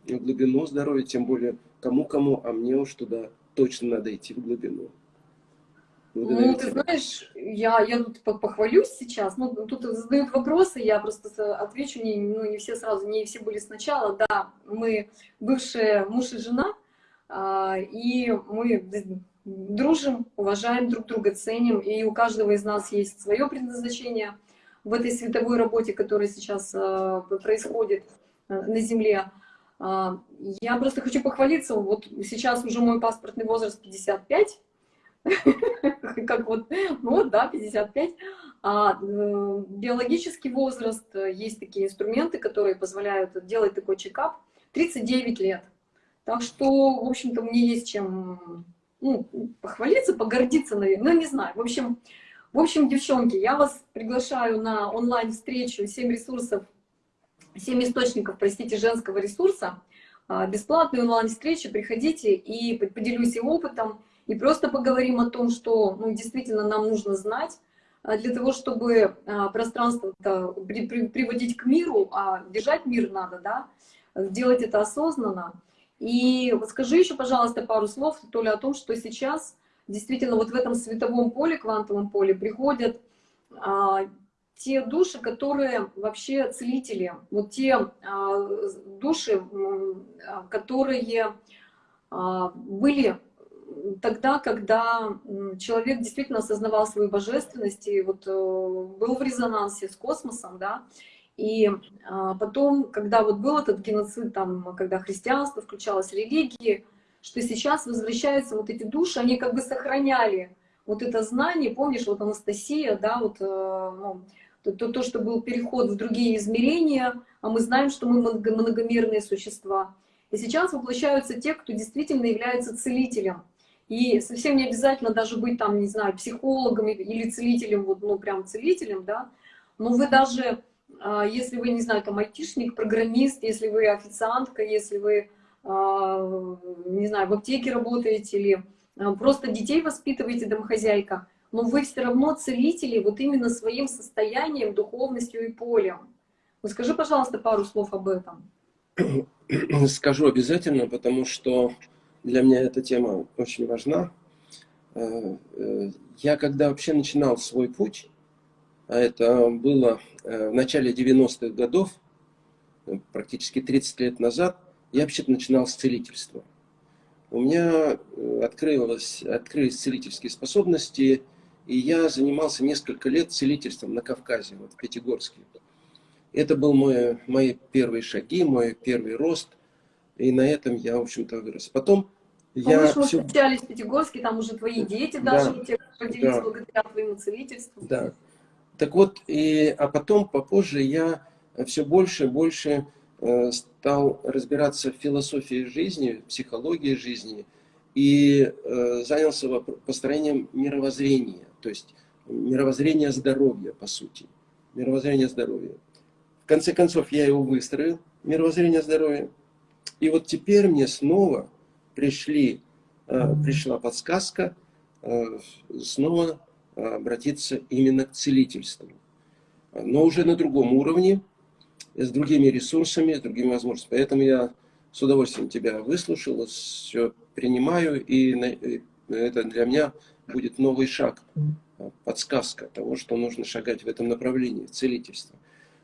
в глубину здоровья, тем более кому-кому, а мне уж туда точно надо идти в глубину. Ну, ты знаешь, я, я тут похвалюсь сейчас, ну, тут задают вопросы, я просто отвечу, не, ну, не все сразу, не все были сначала, да, мы бывшие муж и жена, а, и мы дружим, уважаем друг друга, ценим, и у каждого из нас есть свое предназначение в этой световой работе, которая сейчас а, происходит а, на Земле. Я просто хочу похвалиться, вот сейчас уже мой паспортный возраст 55, как вот, ну вот, да, 55. А э, биологический возраст, э, есть такие инструменты, которые позволяют делать такой чекап, 39 лет. Так что, в общем-то, мне есть чем ну, похвалиться, погордиться, наверное, ну, не знаю. В общем, в общем, девчонки, я вас приглашаю на онлайн-встречу 7 ресурсов, 7 источников, простите, женского ресурса. А, бесплатную онлайн-встречу, приходите и поделюсь и опытом, и просто поговорим о том, что ну, действительно нам нужно знать, а, для того, чтобы а, пространство приводить к миру, а держать мир надо, да, делать это осознанно. И вот скажи еще, пожалуйста, пару слов, то ли о том, что сейчас действительно вот в этом световом поле, квантовом поле приходят а, те души, которые вообще целители, вот те а, души, а, которые а, были тогда, когда человек действительно осознавал свою божественность и вот э, был в резонансе с космосом, да, и а, потом, когда вот был этот геноцид, там, когда христианство включалось, религии, что сейчас возвращаются вот эти души, они как бы сохраняли вот это знание, помнишь, вот Анастасия, да, вот, э, ну, то, то, то, что был переход в другие измерения, а мы знаем, что мы многомерные существа. И сейчас воплощаются те, кто действительно является целителем. И совсем не обязательно даже быть там, не знаю, психологом или целителем, вот, ну, прям целителем, да, но вы даже, а, если вы, не знаю, там, айтишник, программист, если вы официантка, если вы, а, не знаю, в аптеке работаете или а, просто детей воспитываете, домохозяйка, но вы все равно целители вот именно своим состоянием, духовностью и полем. Ну, скажи, пожалуйста, пару слов об этом. Скажу обязательно, потому что для меня эта тема очень важна. Э, э, я когда вообще начинал свой путь, а это было э, в начале 90-х годов, практически 30 лет назад, я вообще-то начинал с целительства. У меня открылось, открылись целительские способности, и я занимался несколько лет целительством на Кавказе, вот в Пятигорске. Это был мой, мои первые шаги, мой первый рост, и на этом я, в общем-то, вырос. Потом я мы все... встречались в Пятигорске, там уже твои дети даже да, те, родились да. благодаря твоему целительству. Да. Так вот, и, а потом, попозже, я все больше и больше э, стал разбираться в философии жизни, психологии жизни, и э, занялся построением мировоззрения, то есть мировоззрения здоровья, по сути. Мировоззрение здоровья. В конце концов, я его выстроил, мировоззрение здоровья. И вот теперь мне снова пришли, э, пришла подсказка э, снова обратиться именно к целительству. Но уже на другом уровне, с другими ресурсами, с другими возможностями. Поэтому я с удовольствием тебя выслушал, все принимаю, и это для меня будет новый шаг, подсказка того, что нужно шагать в этом направлении, целительства.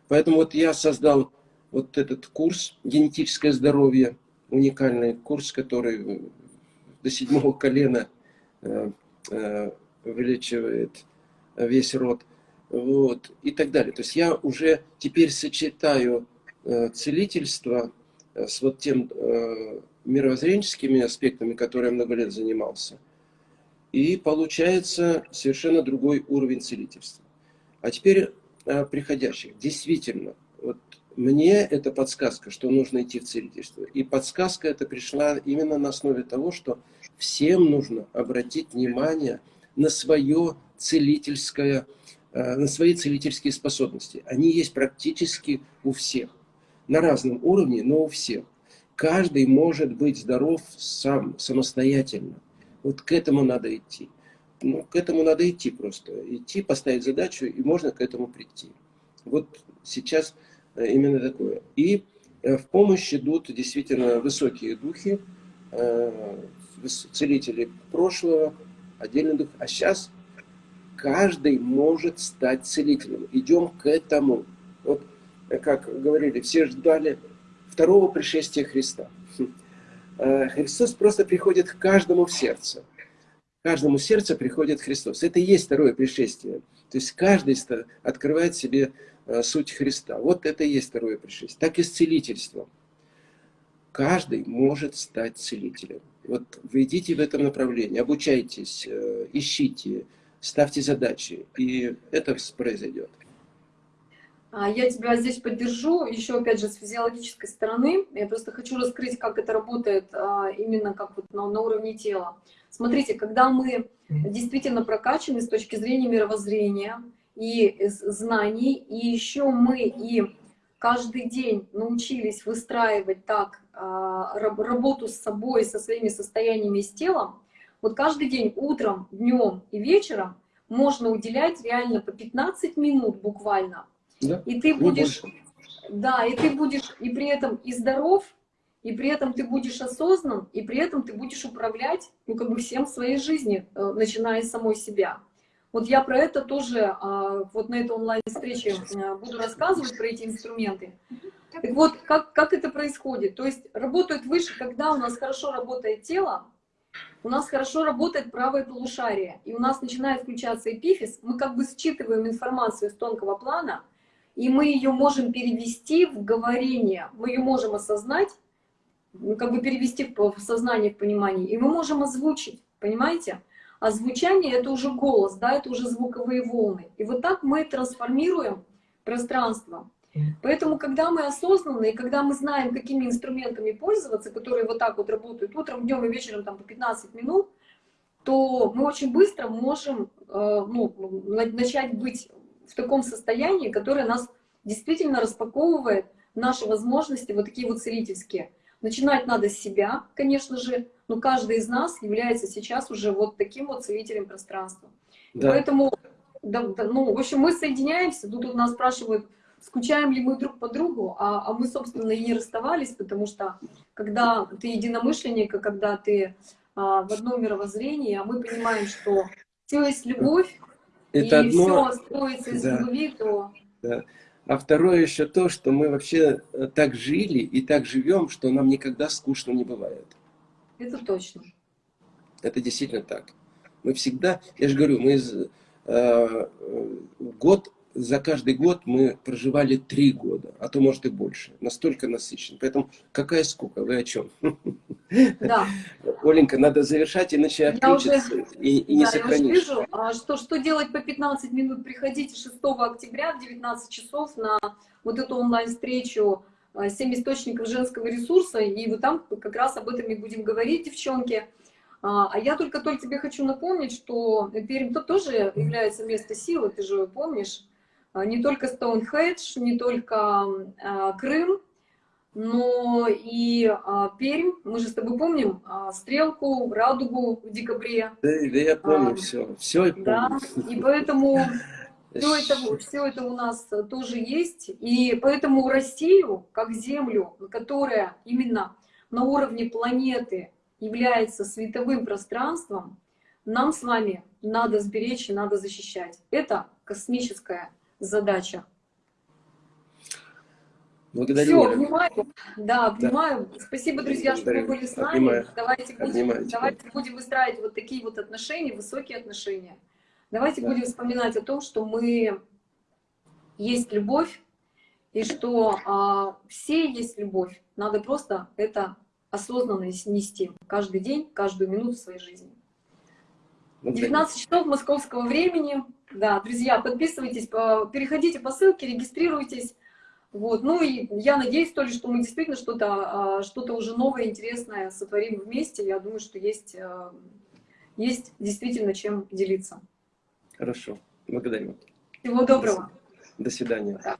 Поэтому вот я создал вот этот курс «Генетическое здоровье», уникальный курс, который до седьмого колена э, э, увеличивает весь род, вот, и так далее. То есть я уже теперь сочетаю э, целительство с вот тем мировоззренческими аспектами, которые я много лет занимался, и получается совершенно другой уровень целительства. А теперь приходящих. Действительно, вот мне это подсказка, что нужно идти в целительство. И подсказка эта пришла именно на основе того, что всем нужно обратить внимание на свое целительское, э, на свои целительские способности. Они есть практически у всех. На разном уровне, но у всех. Каждый может быть здоров сам, самостоятельно. Вот к этому надо идти. Ну, к этому надо идти просто. Идти, поставить задачу, и можно к этому прийти. Вот сейчас именно такое. И э, в помощь идут действительно высокие духи, э, целители прошлого, отдельный дух. А сейчас каждый может стать целителем. Идем к этому. Вот, как говорили, все ждали второго пришествия Христа. э, Христос просто приходит к каждому в сердце. Каждому сердце приходит Христос. Это и есть второе пришествие. То есть каждый открывает себе э, суть Христа. Вот это и есть второе пришествие. Так и с целительством. Каждый может стать целителем. Вот вы идите в этом направлении, обучайтесь, э, ищите, ставьте задачи, и это произойдет. А, я тебя здесь поддержу, еще опять же с физиологической стороны. Я просто хочу раскрыть, как это работает а, именно как вот на, на уровне тела. Смотрите, когда мы действительно прокачаны с точки зрения мировоззрения и знаний, и еще мы и каждый день научились выстраивать так а, работу с собой, со своими состояниями с телом, вот каждый день утром, днем и вечером можно уделять реально по 15 минут буквально. Да? И ты будешь, да, и ты будешь и при этом и здоров, и при этом ты будешь осознан, и при этом ты будешь управлять, ну, как бы всем своей жизни, э, начиная с самой себя. Вот я про это тоже а, вот на этой онлайн-встрече э, буду рассказывать, про эти инструменты. Так вот, как, как это происходит? То есть работают выше, когда у нас хорошо работает тело, у нас хорошо работает правое полушарие, и у нас начинает включаться эпифиз, мы как бы считываем информацию с тонкого плана, и мы ее можем перевести в говорение, мы ее можем осознать, как бы перевести в сознание, в понимание, и мы можем озвучить, понимаете? А звучание — это уже голос, да, это уже звуковые волны. И вот так мы трансформируем пространство. Поэтому, когда мы осознанны, и когда мы знаем, какими инструментами пользоваться, которые вот так вот работают утром, днем и вечером там, по 15 минут, то мы очень быстро можем э, ну, начать быть в таком состоянии, которое нас действительно распаковывает наши возможности вот такие вот целительские. Начинать надо с себя, конечно же, но каждый из нас является сейчас уже вот таким вот целителем пространства. Да. Поэтому, да, да, ну, в общем, мы соединяемся, тут у нас спрашивают, скучаем ли мы друг по другу, а, а мы, собственно, и не расставались, потому что когда ты единомышленник, когда ты а, в одном мировоззрении, а мы понимаем, что все есть любовь, Это и одно... все строится из да. любви, то... Да. А второе еще то, что мы вообще э, так жили и так живем, что нам никогда скучно не бывает. Это точно. Это действительно так. Мы всегда, я же говорю, мы из, э, год за каждый год мы проживали три года, а то может и больше. Настолько насыщен. Поэтому какая скука, вы о чем? Да. Оленька, надо завершать, иначе отключится уже, и, и не да, сохранишь. Я уже вижу, а что, что делать по 15 минут? Приходите 6 октября в 19 часов на вот эту онлайн-встречу «7 а, источников женского ресурса», и вот там как раз об этом и будем говорить, девчонки. А, а я только-только тебе хочу напомнить, что Пермь -то тоже является место силы, ты же помнишь. А, не только Стоунхедж, не только а, Крым, но и Пермь. Мы же с тобой помним Стрелку, Радугу в декабре. Да, да я помню а, все, все я помню. Да, и поэтому все это, все это у нас тоже есть. И поэтому Россию, как Землю, которая именно на уровне планеты является световым пространством, нам с вами надо сберечь и надо защищать. Это космическая задача. Благодарю. Все, обнимаю. Да, обнимаю. Да. Спасибо, друзья, Благодарю. что вы были с нами. Обнимаю. Давайте, будем, давайте будем выстраивать вот такие вот отношения, высокие отношения. Давайте да. будем вспоминать о том, что мы есть любовь, и что а, все есть любовь. Надо просто это осознанно нести каждый день, каждую минуту своей жизни. 19 часов московского времени. Да, друзья, подписывайтесь, переходите по ссылке, регистрируйтесь. Вот. Ну и я надеюсь только, что мы действительно что-то а, что, -то, уже новое, интересное сотворим вместе. Я думаю, что есть, а, есть действительно чем делиться. Хорошо. Благодарю. Всего доброго. До свидания. Да.